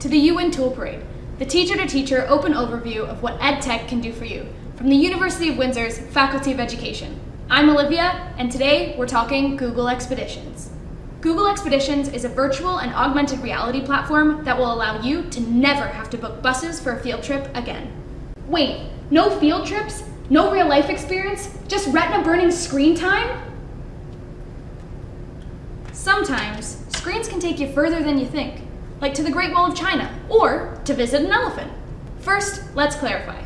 to the UWin Tool Parade, the teacher-to-teacher open overview of what EdTech can do for you from the University of Windsor's Faculty of Education. I'm Olivia, and today we're talking Google Expeditions. Google Expeditions is a virtual and augmented reality platform that will allow you to never have to book buses for a field trip again. Wait, no field trips? No real life experience? Just retina burning screen time? Sometimes, screens can take you further than you think, like to the Great Wall of China, or to visit an elephant. First, let's clarify.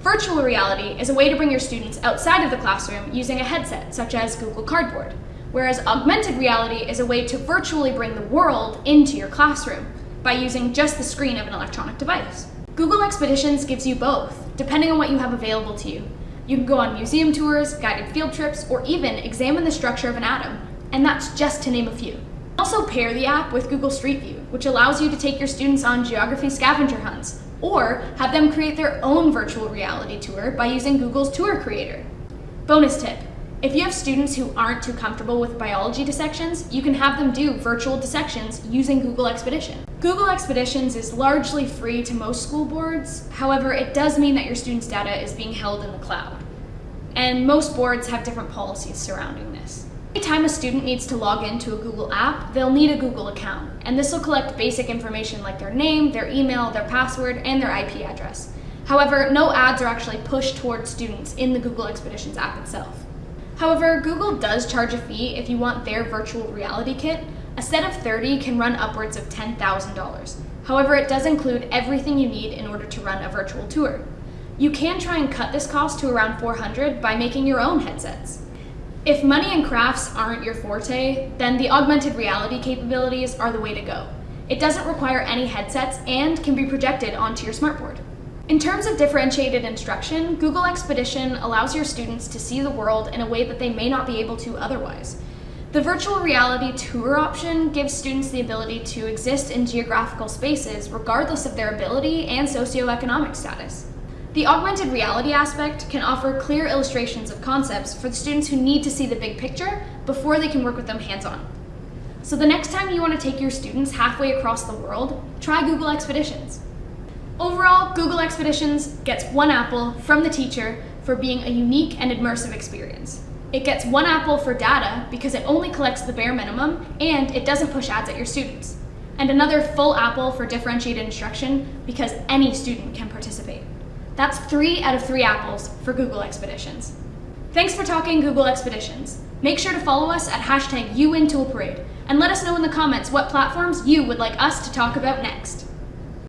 Virtual reality is a way to bring your students outside of the classroom using a headset, such as Google Cardboard, whereas augmented reality is a way to virtually bring the world into your classroom by using just the screen of an electronic device. Google Expeditions gives you both, depending on what you have available to you. You can go on museum tours, guided field trips, or even examine the structure of an atom, and that's just to name a few. Also pair the app with Google Street View, which allows you to take your students on geography scavenger hunts, or have them create their own virtual reality tour by using Google's Tour Creator. Bonus tip, if you have students who aren't too comfortable with biology dissections, you can have them do virtual dissections using Google Expedition. Google Expeditions is largely free to most school boards, however, it does mean that your students' data is being held in the cloud. And most boards have different policies surrounding this. Anytime a student needs to log into a Google app, they'll need a Google account, and this will collect basic information like their name, their email, their password, and their IP address. However, no ads are actually pushed towards students in the Google Expeditions app itself. However, Google does charge a fee if you want their virtual reality kit. A set of 30 can run upwards of $10,000. However, it does include everything you need in order to run a virtual tour. You can try and cut this cost to around 400 by making your own headsets. If money and crafts aren't your forte, then the augmented reality capabilities are the way to go. It doesn't require any headsets and can be projected onto your smartboard. In terms of differentiated instruction, Google Expedition allows your students to see the world in a way that they may not be able to otherwise. The virtual reality tour option gives students the ability to exist in geographical spaces regardless of their ability and socioeconomic status. The augmented reality aspect can offer clear illustrations of concepts for the students who need to see the big picture before they can work with them hands-on. So the next time you want to take your students halfway across the world, try Google Expeditions. Overall, Google Expeditions gets one apple from the teacher for being a unique and immersive experience. It gets one apple for data because it only collects the bare minimum and it doesn't push ads at your students. And another full apple for differentiated instruction because any student can participate. That's three out of three apples for Google Expeditions. Thanks for talking Google Expeditions. Make sure to follow us at hashtag UWinToolParade and let us know in the comments what platforms you would like us to talk about next.